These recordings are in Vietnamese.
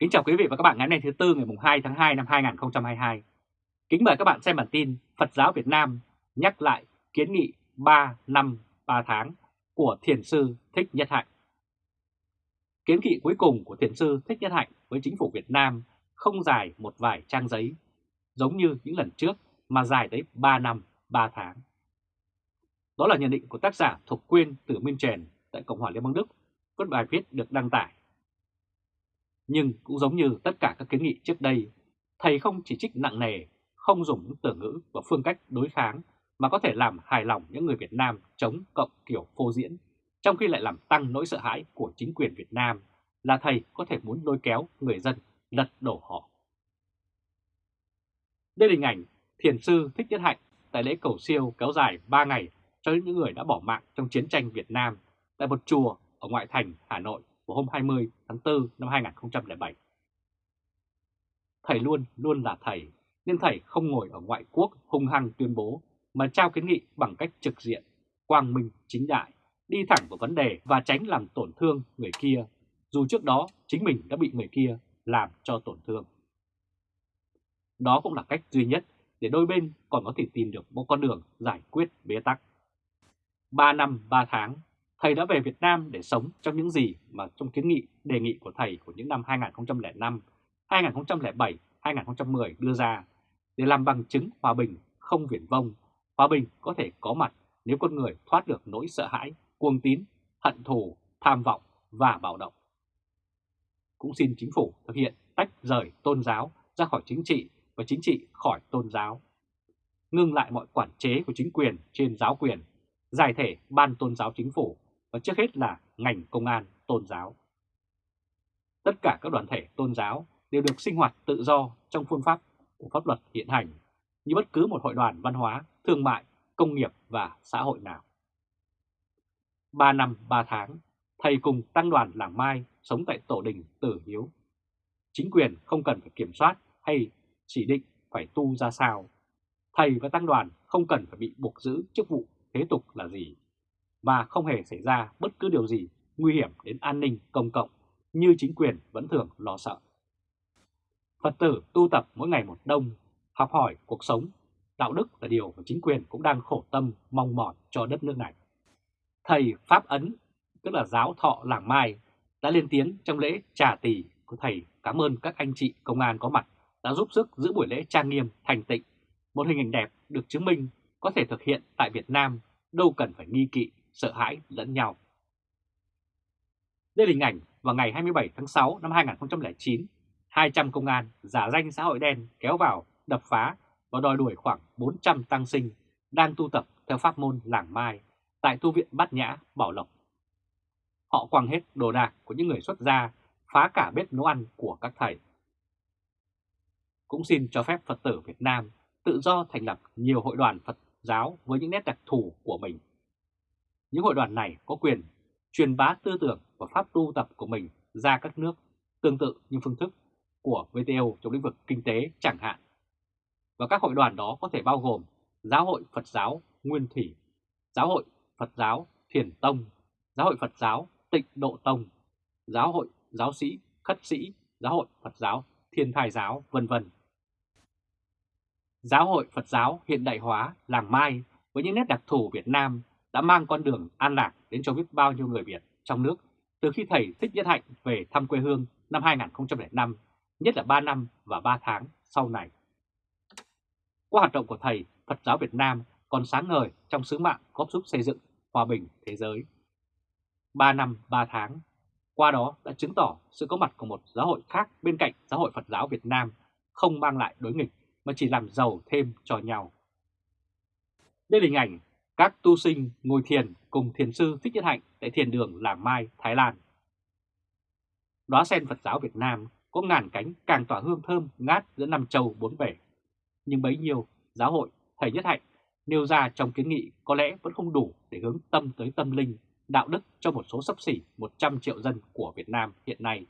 Kính chào quý vị và các bạn ngày hôm nay thứ Tư ngày 2 tháng 2 năm 2022. Kính mời các bạn xem bản tin Phật giáo Việt Nam nhắc lại kiến nghị 3 năm 3 tháng của Thiền sư Thích Nhất Hạnh. Kiến nghị cuối cùng của Thiền sư Thích Nhất Hạnh với chính phủ Việt Nam không dài một vài trang giấy, giống như những lần trước mà dài tới 3 năm 3 tháng. Đó là nhận định của tác giả Thục Quyên từ Minh Trèn tại Cộng hòa Liên bang Đức, có bài viết được đăng tải nhưng cũng giống như tất cả các kiến nghị trước đây, thầy không chỉ trích nặng nề, không dùng những từ ngữ và phương cách đối kháng mà có thể làm hài lòng những người Việt Nam chống cộng kiểu phô diễn, trong khi lại làm tăng nỗi sợ hãi của chính quyền Việt Nam là thầy có thể muốn lôi kéo người dân lật đổ họ. Đây là hình ảnh thiền sư Thích Nhất Hạnh tại lễ cầu siêu kéo dài 3 ngày cho những người đã bỏ mạng trong chiến tranh Việt Nam tại một chùa ở ngoại thành Hà Nội của hôm 20 tháng 4 năm 2007. Thầy luôn luôn là thầy, nên thầy không ngồi ở ngoại quốc hung hăng tuyên bố mà trao kiến nghị bằng cách trực diện, quang minh, chính đại, đi thẳng vào vấn đề và tránh làm tổn thương người kia, dù trước đó chính mình đã bị người kia làm cho tổn thương. Đó cũng là cách duy nhất để đôi bên còn có thể tìm được một con đường giải quyết bế tắc. 3 năm 3 tháng thầy đã về Việt Nam để sống trong những gì mà trong kiến nghị đề nghị của thầy của những năm 2005, 2007, 2010 đưa ra để làm bằng chứng hòa bình không viển vông, hòa bình có thể có mặt nếu con người thoát được nỗi sợ hãi, cuồng tín, hận thù, tham vọng và bạo động. Cũng xin chính phủ thực hiện tách rời tôn giáo ra khỏi chính trị và chính trị khỏi tôn giáo. Ngưng lại mọi quản chế của chính quyền trên giáo quyền, giải thể ban tôn giáo chính phủ và trước hết là ngành công an tôn giáo. Tất cả các đoàn thể tôn giáo đều được sinh hoạt tự do trong phương pháp của pháp luật hiện hành như bất cứ một hội đoàn văn hóa, thương mại, công nghiệp và xã hội nào. 3 năm 3 tháng, thầy cùng tăng đoàn làng Mai sống tại tổ đình Tử Hiếu. Chính quyền không cần phải kiểm soát hay chỉ định phải tu ra sao. Thầy và tăng đoàn không cần phải bị buộc giữ chức vụ thế tục là gì và không hề xảy ra bất cứ điều gì nguy hiểm đến an ninh công cộng như chính quyền vẫn thường lo sợ. Phật tử tu tập mỗi ngày một đông, học hỏi cuộc sống, đạo đức là điều mà chính quyền cũng đang khổ tâm mong mỏi cho đất nước này. Thầy Pháp Ấn, tức là giáo thọ làng Mai, đã lên tiếng trong lễ trà tỷ của thầy cảm ơn các anh chị công an có mặt đã giúp sức giữ buổi lễ trang nghiêm thành tịnh, một hình ảnh đẹp được chứng minh có thể thực hiện tại Việt Nam, đâu cần phải nghi kỵ sợ hãi lẫn nhau. Đây là hình ảnh vào ngày 27 tháng 6 năm 2009, 200 công an giả danh xã hội đen kéo vào, đập phá và đòi đuổi khoảng 400 tăng sinh đang tu tập theo pháp môn làng Mai tại tu viện Bát Nhã, Bảo Lộc. Họ quăng hết đồ đạc của những người xuất gia, phá cả bếp nấu ăn của các thầy. Cũng xin cho phép Phật tử Việt Nam tự do thành lập nhiều hội đoàn Phật giáo với những nét đặc thù của mình. Những hội đoàn này có quyền truyền bá tư tưởng và pháp tu tập của mình ra các nước tương tự như phương thức của VTO trong lĩnh vực kinh tế chẳng hạn. Và các hội đoàn đó có thể bao gồm Giáo hội Phật giáo Nguyên Thủy, Giáo hội Phật giáo Thiền Tông, Giáo hội Phật giáo Tịnh Độ Tông, Giáo hội Giáo sĩ Khất sĩ, Giáo hội Phật giáo Thiên Thai Giáo, vân vân. Giáo hội Phật giáo hiện đại hóa làng Mai với những nét đặc thù Việt Nam đã mang con đường an lạc đến cho biết bao nhiêu người Việt trong nước từ khi thầy Thích Nhất Hạnh về thăm quê hương năm 2005, nhất là 3 năm và 3 tháng sau này. Qua hoạt động của thầy, Phật giáo Việt Nam còn sáng ngời trong sứ mạng góp giúp xây dựng hòa bình thế giới. 3 năm 3 tháng, qua đó đã chứng tỏ sự có mặt của một giáo hội khác bên cạnh giáo hội Phật giáo Việt Nam không mang lại đối nghịch mà chỉ làm giàu thêm cho nhau. Đây là hình ảnh các tu sinh ngồi thiền cùng thiền sư Thích Nhất Hạnh tại thiền đường Làng Mai, Thái Lan. Đóa sen Phật giáo Việt Nam có ngàn cánh càng tỏa hương thơm ngát giữa năm châu bốn bể. Nhưng bấy nhiêu giáo hội Thầy Nhất Hạnh nêu ra trong kiến nghị có lẽ vẫn không đủ để hướng tâm tới tâm linh, đạo đức cho một số sắp xỉ 100 triệu dân của Việt Nam hiện nay.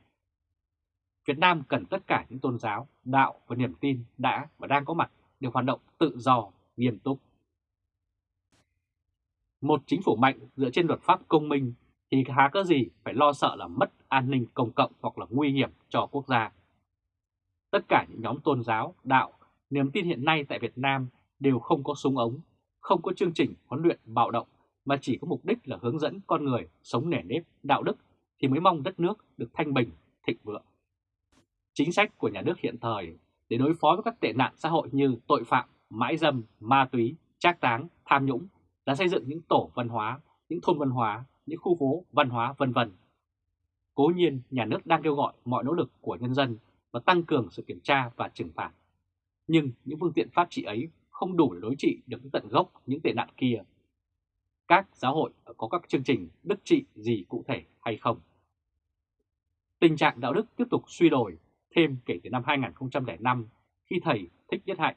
Việt Nam cần tất cả những tôn giáo, đạo và niềm tin đã và đang có mặt đều hoạt động tự do, nghiêm túc. Một chính phủ mạnh dựa trên luật pháp công minh thì há có gì phải lo sợ là mất an ninh công cộng hoặc là nguy hiểm cho quốc gia Tất cả những nhóm tôn giáo, đạo, niềm tin hiện nay tại Việt Nam đều không có súng ống, không có chương trình huấn luyện bạo động mà chỉ có mục đích là hướng dẫn con người sống nể nếp, đạo đức thì mới mong đất nước được thanh bình, thịnh vượng. Chính sách của nhà nước hiện thời để đối phó với các tệ nạn xã hội như tội phạm, mãi dâm, ma túy, trác táng, tham nhũng là xây dựng những tổ văn hóa, những thôn văn hóa, những khu phố văn hóa vân vân. Cố nhiên, nhà nước đang kêu gọi mọi nỗ lực của nhân dân và tăng cường sự kiểm tra và trừng phạt. Nhưng những phương tiện pháp trị ấy không đủ để đối trị được tận gốc những tệ nạn kia. Các giáo hội có các chương trình đức trị gì cụ thể hay không? Tình trạng đạo đức tiếp tục suy đổi thêm kể từ năm 2005 khi thầy Thích Nhất Hạnh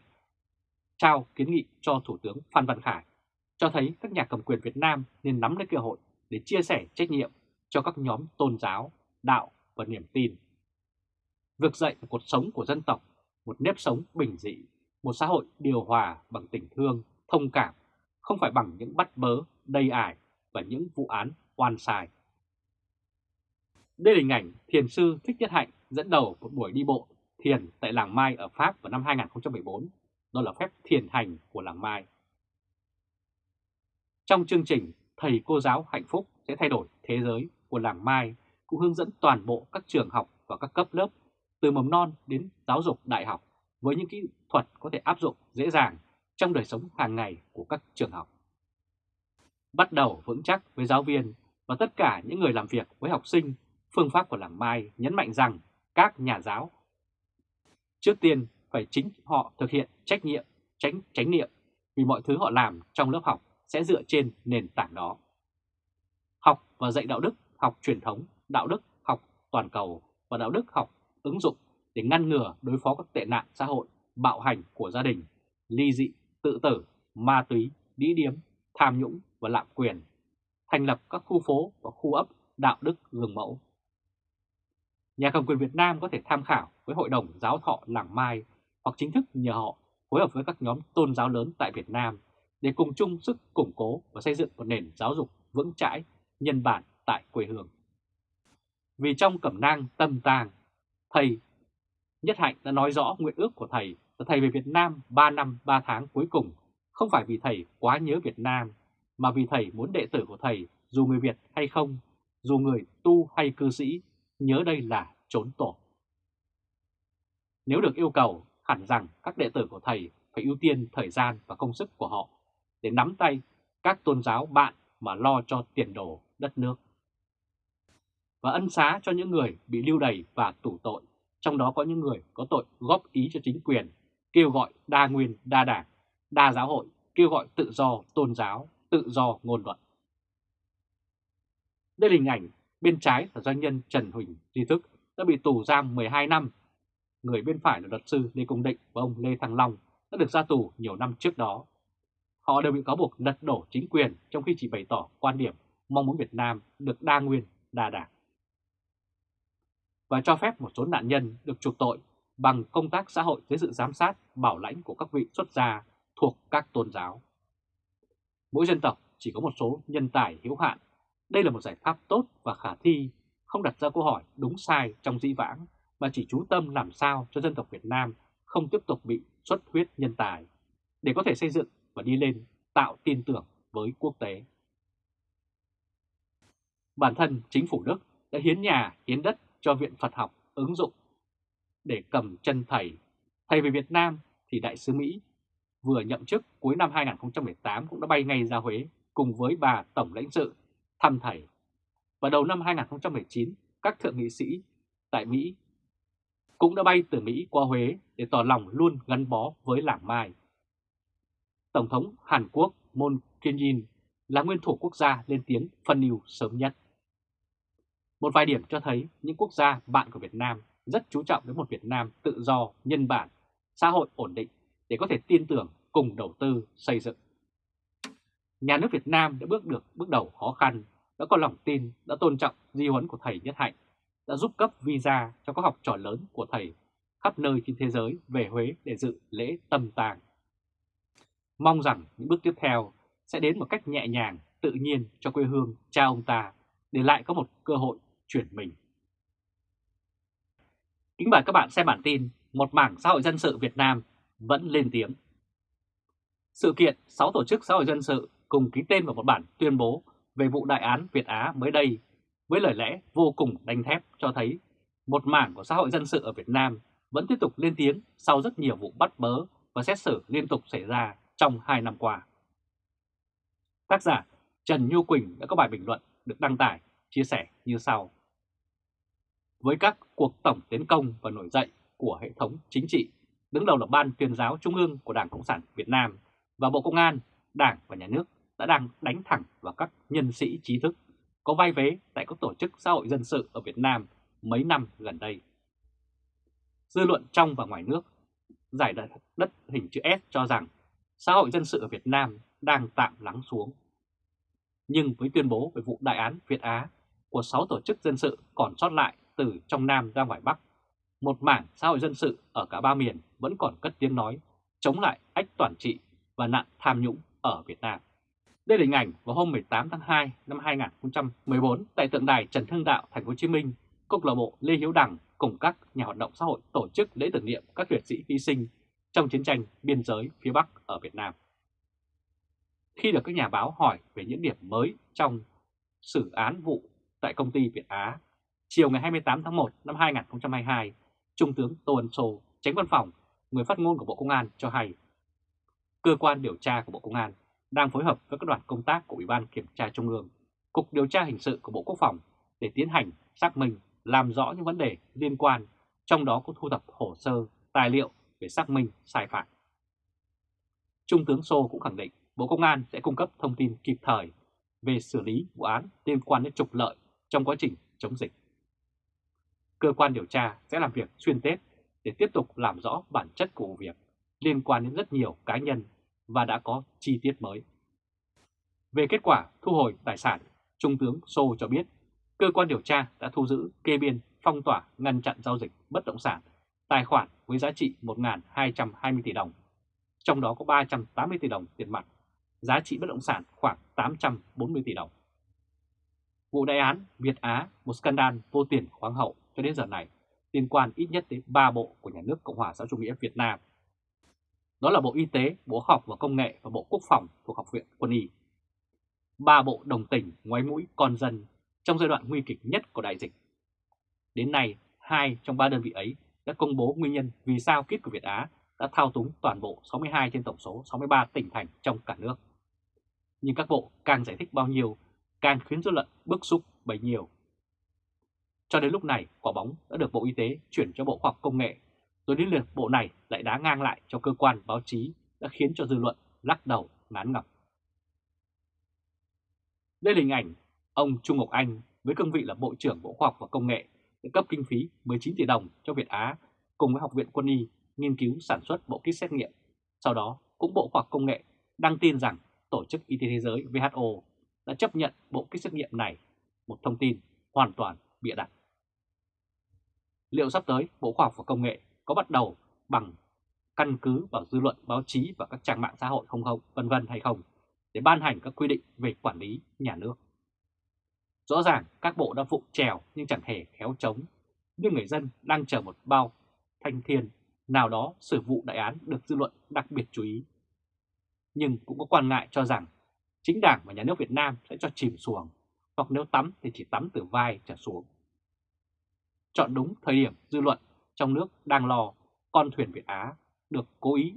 trao kiến nghị cho Thủ tướng Phan Văn Khải cho thấy các nhà cầm quyền Việt Nam nên nắm lấy cơ hội để chia sẻ trách nhiệm cho các nhóm tôn giáo, đạo và niềm tin. Vực dậy một cuộc sống của dân tộc, một nếp sống bình dị, một xã hội điều hòa bằng tình thương, thông cảm, không phải bằng những bắt bớ, đầy ải và những vụ án oan sai. Đây là hình ảnh thiền sư Thích Nhất Hạnh dẫn đầu một buổi đi bộ thiền tại làng Mai ở Pháp vào năm 2014. Đó là phép thiền hành của làng Mai. Trong chương trình Thầy Cô Giáo Hạnh Phúc sẽ thay đổi thế giới của làng Mai cũng hướng dẫn toàn bộ các trường học và các cấp lớp từ mầm non đến giáo dục đại học với những kỹ thuật có thể áp dụng dễ dàng trong đời sống hàng ngày của các trường học. Bắt đầu vững chắc với giáo viên và tất cả những người làm việc với học sinh, phương pháp của làng Mai nhấn mạnh rằng các nhà giáo trước tiên phải chính họ thực hiện trách nhiệm, tránh tránh niệm vì mọi thứ họ làm trong lớp học sẽ dựa trên nền tảng đó. Học và dạy đạo đức, học truyền thống, đạo đức, học toàn cầu và đạo đức học ứng dụng để ngăn ngừa đối phó các tệ nạn xã hội, bạo hành của gia đình, ly dị, tự tử, ma túy, đĩ điếm, tham nhũng và lạm quyền, thành lập các khu phố và khu ấp đạo đức gương mẫu. Nhà cầm quyền Việt Nam có thể tham khảo với Hội đồng Giáo thọ Làng Mai hoặc chính thức nhờ họ phối hợp với các nhóm tôn giáo lớn tại Việt Nam để cùng chung sức củng cố và xây dựng một nền giáo dục vững chãi, nhân bản tại quê hương. Vì trong cẩm nang tâm tàng, thầy Nhất Hạnh đã nói rõ nguyện ước của thầy là thầy về Việt Nam 3 năm 3 tháng cuối cùng không phải vì thầy quá nhớ Việt Nam, mà vì thầy muốn đệ tử của thầy, dù người Việt hay không, dù người tu hay cư sĩ, nhớ đây là trốn tổ. Nếu được yêu cầu, hẳn rằng các đệ tử của thầy phải ưu tiên thời gian và công sức của họ để nắm tay các tôn giáo bạn mà lo cho tiền đồ đất nước. Và ân xá cho những người bị lưu đày và tù tội, trong đó có những người có tội góp ý cho chính quyền, kêu gọi đa nguyên, đa đảng, đa giáo hội, kêu gọi tự do tôn giáo, tự do ngôn luận. Đây là hình ảnh bên trái là doanh nhân Trần Huỳnh Duy Thức đã bị tù giam 12 năm. Người bên phải là luật sư Lê Công Định và ông Lê Thăng Long đã được ra tù nhiều năm trước đó. Họ đều bị cáo buộc lật đổ chính quyền trong khi chỉ bày tỏ quan điểm mong muốn Việt Nam được đa nguyên, đa đảng. Và cho phép một số nạn nhân được trục tội bằng công tác xã hội dưới sự giám sát, bảo lãnh của các vị xuất gia thuộc các tôn giáo. Mỗi dân tộc chỉ có một số nhân tài hữu hạn. Đây là một giải pháp tốt và khả thi, không đặt ra câu hỏi đúng sai trong dĩ vãng, mà chỉ chú tâm làm sao cho dân tộc Việt Nam không tiếp tục bị xuất huyết nhân tài, để có thể xây dựng và đi lên tạo tin tưởng với quốc tế. Bản thân chính phủ Đức đã hiến nhà, hiến đất cho Viện Phật học ứng dụng để cầm chân thầy. Thầy về Việt Nam thì Đại sứ Mỹ vừa nhậm chức cuối năm 2018 cũng đã bay ngay ra Huế cùng với bà Tổng lãnh sự thăm thầy. Và đầu năm 2019, các thượng nghị sĩ tại Mỹ cũng đã bay từ Mỹ qua Huế để tỏ lòng luôn gắn bó với làng Mai. Tổng thống Hàn Quốc Moon Jae-in là nguyên thủ quốc gia lên tiếng phân ưu sớm nhất. Một vài điểm cho thấy những quốc gia bạn của Việt Nam rất chú trọng đến một Việt Nam tự do, nhân bản, xã hội ổn định để có thể tin tưởng cùng đầu tư xây dựng. Nhà nước Việt Nam đã bước được bước đầu khó khăn, đã có lòng tin, đã tôn trọng di huấn của thầy Nhất Hạnh, đã giúp cấp visa cho các học trò lớn của thầy khắp nơi trên thế giới về Huế để dự lễ tâm tàng. Mong rằng những bước tiếp theo sẽ đến một cách nhẹ nhàng, tự nhiên cho quê hương cha ông ta để lại có một cơ hội chuyển mình. Kính mời các bạn xem bản tin một mảng xã hội dân sự Việt Nam vẫn lên tiếng. Sự kiện 6 tổ chức xã hội dân sự cùng ký tên vào một bản tuyên bố về vụ đại án Việt Á mới đây với lời lẽ vô cùng đanh thép cho thấy một mảng của xã hội dân sự ở Việt Nam vẫn tiếp tục lên tiếng sau rất nhiều vụ bắt bớ và xét xử liên tục xảy ra trong 2 năm qua. Tác giả Trần Nhu Quỳnh đã có bài bình luận được đăng tải chia sẻ như sau. Với các cuộc tổng tiến công và nổi dậy của hệ thống chính trị, đứng đầu là Ban tuyên giáo Trung ương của Đảng Cộng sản Việt Nam và Bộ Công an, Đảng và Nhà nước đã đang đánh thẳng vào các nhân sĩ trí thức có vai vế tại các tổ chức xã hội dân sự ở Việt Nam mấy năm gần đây. Dư luận trong và ngoài nước giải đất, đất hình chữ S cho rằng xã hội dân sự ở Việt Nam đang tạm lắng xuống. Nhưng với tuyên bố về vụ đại án Việt Á của 6 tổ chức dân sự còn sót lại từ trong Nam ra ngoài Bắc, một mảng xã hội dân sự ở cả ba miền vẫn còn cất tiếng nói chống lại ách toàn trị và nạn tham nhũng ở Việt Nam. Đây là hình ảnh vào hôm 18 tháng 2 năm 2014 tại tượng đài Trần Hưng Đạo, Thành phố Hồ Chí Minh, câu lạc bộ Lê Hiếu Đằng cùng các nhà hoạt động xã hội tổ chức lễ tưởng niệm các liệt sĩ hy sinh trong chiến tranh biên giới phía Bắc ở Việt Nam. Khi được các nhà báo hỏi về những điểm mới trong xử án vụ tại công ty Việt Á, chiều ngày 28 tháng 1 năm 2022, Trung tướng Tô Ân Sô, tránh văn phòng, người phát ngôn của Bộ Công an cho hay, cơ quan điều tra của Bộ Công an đang phối hợp với các đoàn công tác của Ủy ban Kiểm tra Trung ương, Cục Điều tra Hình sự của Bộ Quốc phòng để tiến hành xác minh, làm rõ những vấn đề liên quan, trong đó có thu thập hồ sơ, tài liệu về xác minh sai phạm. Trung tướng Sô cũng khẳng định Bộ Công an sẽ cung cấp thông tin kịp thời về xử lý vụ án liên quan đến trục lợi trong quá trình chống dịch. Cơ quan điều tra sẽ làm việc xuyên Tết để tiếp tục làm rõ bản chất của vụ việc liên quan đến rất nhiều cá nhân và đã có chi tiết mới. Về kết quả thu hồi tài sản, Trung tướng Sô cho biết cơ quan điều tra đã thu giữ kê biên phong tỏa ngăn chặn giao dịch bất động sản tài khoản với giá trị 1.220 tỷ đồng, trong đó có 380 tỷ đồng tiền mặt, giá trị bất động sản khoảng 840 tỷ đồng. Vụ đại án Việt Á, một scandal vô tiền khoáng hậu cho đến giờ này, liên quan ít nhất đến 3 bộ của nhà nước Cộng hòa xã chủ nghĩa Việt Nam đó là Bộ Y tế, Bộ Khoa học và Công nghệ và Bộ Quốc phòng thuộc Học viện Quân y. Ba bộ đồng tình ngoái mũi con dân trong giai đoạn nguy kịch nhất của đại dịch. Đến nay, hai trong ba đơn vị ấy đã công bố nguyên nhân vì sao kit của Việt Á đã thao túng toàn bộ 62 trên tổng số 63 tỉnh thành trong cả nước. Nhưng các bộ càng giải thích bao nhiêu, càng khiến dư luận bức xúc bấy nhiêu. Cho đến lúc này, quả bóng đã được Bộ Y tế chuyển cho Bộ Khoa học Công nghệ rồi đến lượt bộ này lại đá ngang lại cho cơ quan báo chí đã khiến cho dư luận lắc đầu ngán ngập. Đây là hình ảnh ông Trung Ngọc Anh với cương vị là Bộ trưởng Bộ Khoa học và Công nghệ để cấp kinh phí 19 tỷ đồng cho Việt Á cùng với Học viện Quân y nghiên cứu sản xuất bộ kit xét nghiệm. Sau đó cũng Bộ Khoa học Công nghệ đăng tin rằng Tổ chức Y tế Thế giới WHO đã chấp nhận bộ kit xét nghiệm này, một thông tin hoàn toàn bịa đặt. Liệu sắp tới Bộ Khoa học và Công nghệ có bắt đầu bằng căn cứ vào dư luận báo chí và các trang mạng xã hội không không, vân vân hay không, để ban hành các quy định về quản lý nhà nước. Rõ ràng các bộ đã phụ trèo nhưng chẳng hề khéo chống, nhưng người dân đang chờ một bao thanh thiên nào đó xử vụ đại án được dư luận đặc biệt chú ý. Nhưng cũng có quan ngại cho rằng chính đảng và nhà nước Việt Nam sẽ cho chìm xuồng, hoặc nếu tắm thì chỉ tắm từ vai trở xuống. Chọn đúng thời điểm dư luận trong nước đang lo con thuyền Việt Á được cố ý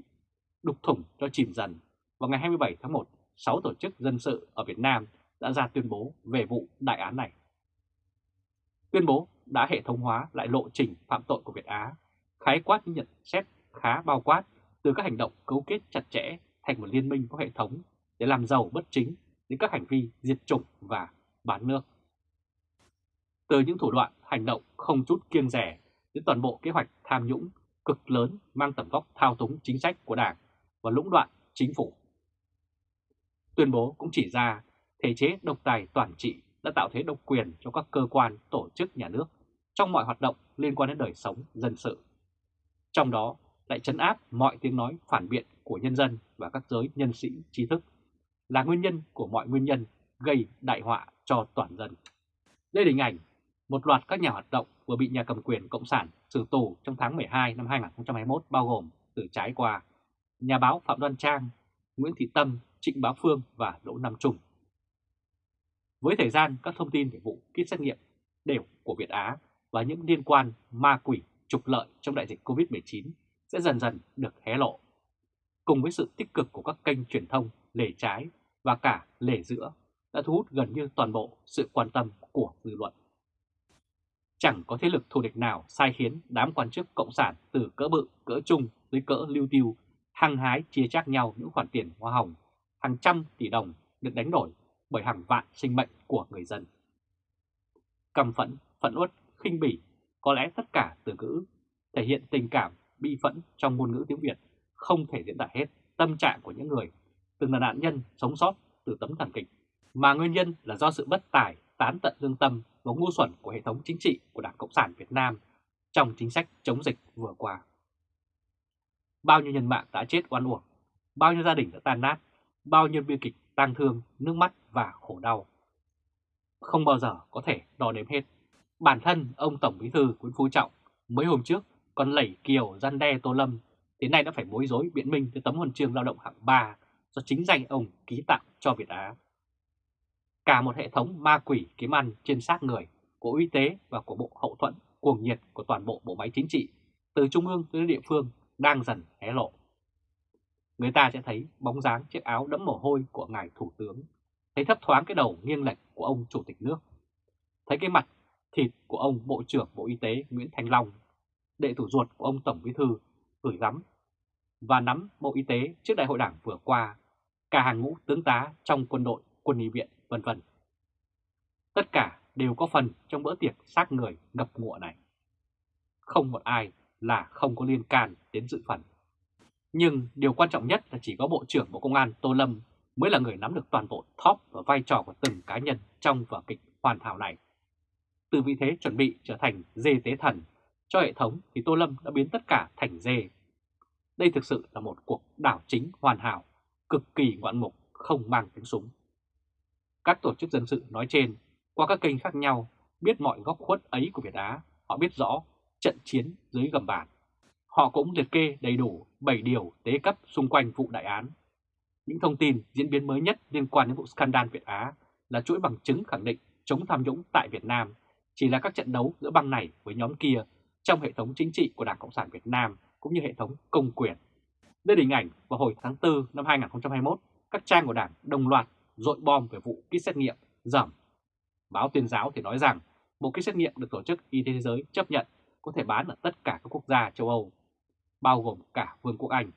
đục thủng cho chìm dần. Vào ngày 27 tháng 1, 6 tổ chức dân sự ở Việt Nam đã ra tuyên bố về vụ đại án này. Tuyên bố đã hệ thống hóa lại lộ trình phạm tội của Việt Á, khái quát những nhận xét khá bao quát từ các hành động cấu kết chặt chẽ thành một liên minh có hệ thống để làm giàu bất chính đến các hành vi diệt chủng và bán nước. Từ những thủ đoạn hành động không chút kiêng rẻ đến toàn bộ kế hoạch tham nhũng cực lớn mang tầm vóc thao túng chính sách của Đảng và lũng đoạn chính phủ. Tuyên bố cũng chỉ ra thể chế độc tài toàn trị đã tạo thế độc quyền cho các cơ quan tổ chức nhà nước trong mọi hoạt động liên quan đến đời sống dân sự. Trong đó lại chấn áp mọi tiếng nói phản biện của nhân dân và các giới nhân sĩ trí thức là nguyên nhân của mọi nguyên nhân gây đại họa cho toàn dân. Đây là hình ảnh Một loạt các nhà hoạt động vừa bị nhà cầm quyền Cộng sản xử tù trong tháng 12 năm 2021 bao gồm từ trái qua nhà báo Phạm Đoan Trang, Nguyễn Thị Tâm, Trịnh Bá Phương và Đỗ Nam Trung. Với thời gian các thông tin về vụ kit xét nghiệm đều của Việt Á và những liên quan ma quỷ trục lợi trong đại dịch COVID-19 sẽ dần dần được hé lộ. Cùng với sự tích cực của các kênh truyền thông lề trái và cả lề giữa đã thu hút gần như toàn bộ sự quan tâm của dư luận. Chẳng có thế lực thù địch nào sai khiến đám quan chức cộng sản từ cỡ bự, cỡ trung tới cỡ lưu tiêu hăng hái chia chác nhau những khoản tiền hoa hồng hàng trăm tỷ đồng được đánh đổi bởi hàng vạn sinh mệnh của người dân. Cầm phẫn, phẫn uất, khinh bỉ, có lẽ tất cả từ ngữ thể hiện tình cảm, bi phẫn trong ngôn ngữ tiếng Việt không thể diễn tả hết tâm trạng của những người từng là nạn nhân sống sót từ tấm thảm kịch, mà nguyên nhân là do sự bất tài, tán tận lương tâm và ngu xuẩn của hệ thống chính trị của Đảng Cộng sản Việt Nam trong chính sách chống dịch vừa qua. Bao nhiêu nhân mạng đã chết oan uổng, bao nhiêu gia đình đã tan nát, bao nhiêu bi kịch tang thương, nước mắt và khổ đau. Không bao giờ có thể đo đếm hết. Bản thân ông Tổng Bí thư Nguyễn Phú Trọng mấy hôm trước còn lẩy kiều gian đe Tô Lâm, thế nay đã phải bối rối biện minh tới tấm huân chương lao động hạng 3 do chính danh ông ký tặng cho Việt Á. Cả một hệ thống ma quỷ kiếm ăn trên xác người của y tế và của Bộ Hậu thuẫn cuồng nhiệt của toàn bộ bộ máy chính trị, từ trung ương tới địa phương đang dần hé lộ. Người ta sẽ thấy bóng dáng chiếc áo đẫm mồ hôi của ngài Thủ tướng, thấy thấp thoáng cái đầu nghiêng lệch của ông Chủ tịch nước, thấy cái mặt thịt của ông Bộ trưởng Bộ Y tế Nguyễn Thành Long, đệ thủ ruột của ông Tổng Bí Thư gửi gắm và nắm Bộ Y tế trước đại hội đảng vừa qua, cả hàng ngũ tướng tá trong quân đội, quân y viện, vân vân. Tất cả đều có phần trong bữa tiệc xác người ngập ngụa này. Không một ai là không có liên can đến dự phần. Nhưng điều quan trọng nhất là chỉ có Bộ trưởng Bộ Công an Tô Lâm mới là người nắm được toàn bộ top và vai trò của từng cá nhân trong vở kịch hoàn hảo này. Từ vị thế chuẩn bị trở thành dê tế thần cho hệ thống thì Tô Lâm đã biến tất cả thành dê. Đây thực sự là một cuộc đảo chính hoàn hảo, cực kỳ ngoạn mục, không mang tiếng súng. Các tổ chức dân sự nói trên, qua các kênh khác nhau, biết mọi góc khuất ấy của Việt Á, họ biết rõ trận chiến dưới gầm bàn. Họ cũng liệt kê đầy đủ 7 điều tế cấp xung quanh vụ đại án. Những thông tin diễn biến mới nhất liên quan đến vụ scandal Việt Á là chuỗi bằng chứng khẳng định chống tham nhũng tại Việt Nam chỉ là các trận đấu giữa băng này với nhóm kia trong hệ thống chính trị của Đảng Cộng sản Việt Nam cũng như hệ thống công quyền. Đây là hình ảnh vào hồi tháng 4 năm 2021, các trang của Đảng đồng loạt dội bom về vụ kit xét nghiệm giảm. Báo tuyên giáo thì nói rằng bộ kit xét nghiệm được Tổ chức Y tế Thế giới chấp nhận có thể bán ở tất cả các quốc gia châu Âu, bao gồm cả Vương quốc Anh.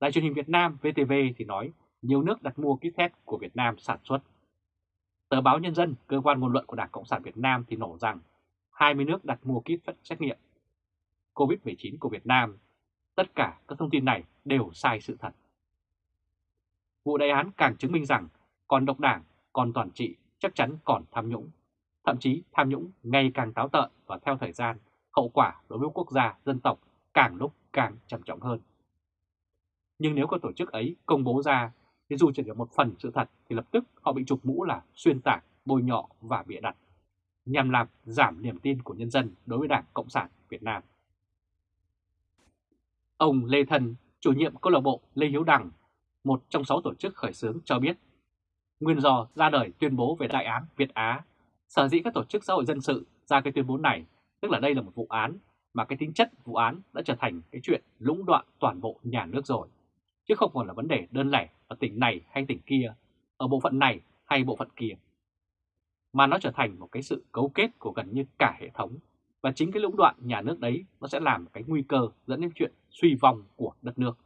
Đài truyền hình Việt Nam VTV thì nói nhiều nước đặt mua kit test của Việt Nam sản xuất. Tờ báo Nhân dân, cơ quan ngôn luận của Đảng Cộng sản Việt Nam thì nổ rằng 20 nước đặt mua kit xét nghiệm COVID-19 của Việt Nam. Tất cả các thông tin này đều sai sự thật. Vụ đại án càng chứng minh rằng còn độc đảng, còn toàn trị chắc chắn còn tham nhũng. Thậm chí tham nhũng ngày càng táo tợn và theo thời gian hậu quả đối với quốc gia, dân tộc càng lúc càng trầm trọng hơn. Nhưng nếu các tổ chức ấy công bố ra, thì dù chỉ là một phần sự thật thì lập tức họ bị chụp mũ là xuyên tạc, bôi nhọ và bịa đặt, nhằm làm giảm niềm tin của nhân dân đối với Đảng Cộng sản Việt Nam. Ông Lê Thần, chủ nhiệm câu lạc bộ Lê Hiếu Đằng, một trong sáu tổ chức khởi xướng cho biết, nguyên do ra đời tuyên bố về đại án Việt Á, sở dĩ các tổ chức xã hội dân sự ra cái tuyên bố này Tức là đây là một vụ án mà cái tính chất vụ án đã trở thành cái chuyện lũng đoạn toàn bộ nhà nước rồi. Chứ không còn là vấn đề đơn lẻ ở tỉnh này hay tỉnh kia, ở bộ phận này hay bộ phận kia. Mà nó trở thành một cái sự cấu kết của gần như cả hệ thống. Và chính cái lũng đoạn nhà nước đấy nó sẽ làm cái nguy cơ dẫn đến chuyện suy vong của đất nước.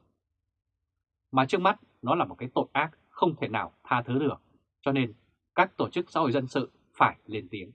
Mà trước mắt nó là một cái tội ác không thể nào tha thứ được. Cho nên các tổ chức xã hội dân sự phải lên tiếng.